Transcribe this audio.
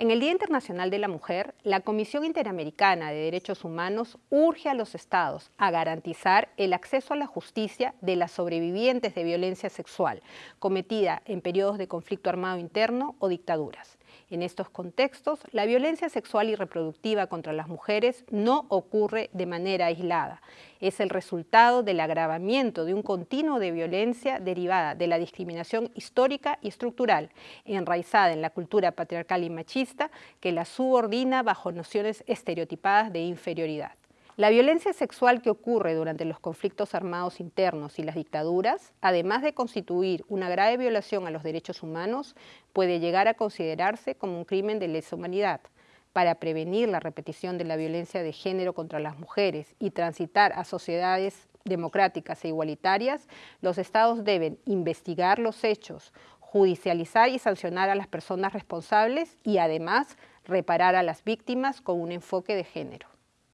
En el Día Internacional de la Mujer, la Comisión Interamericana de Derechos Humanos urge a los estados a garantizar el acceso a la justicia de las sobrevivientes de violencia sexual cometida en periodos de conflicto armado interno o dictaduras. En estos contextos, la violencia sexual y reproductiva contra las mujeres no ocurre de manera aislada. Es el resultado del agravamiento de un continuo de violencia derivada de la discriminación histórica y estructural, enraizada en la cultura patriarcal y machista que la subordina bajo nociones estereotipadas de inferioridad. La violencia sexual que ocurre durante los conflictos armados internos y las dictaduras, además de constituir una grave violación a los derechos humanos, puede llegar a considerarse como un crimen de lesa humanidad. Para prevenir la repetición de la violencia de género contra las mujeres y transitar a sociedades democráticas e igualitarias, los estados deben investigar los hechos, judicializar y sancionar a las personas responsables y además reparar a las víctimas con un enfoque de género.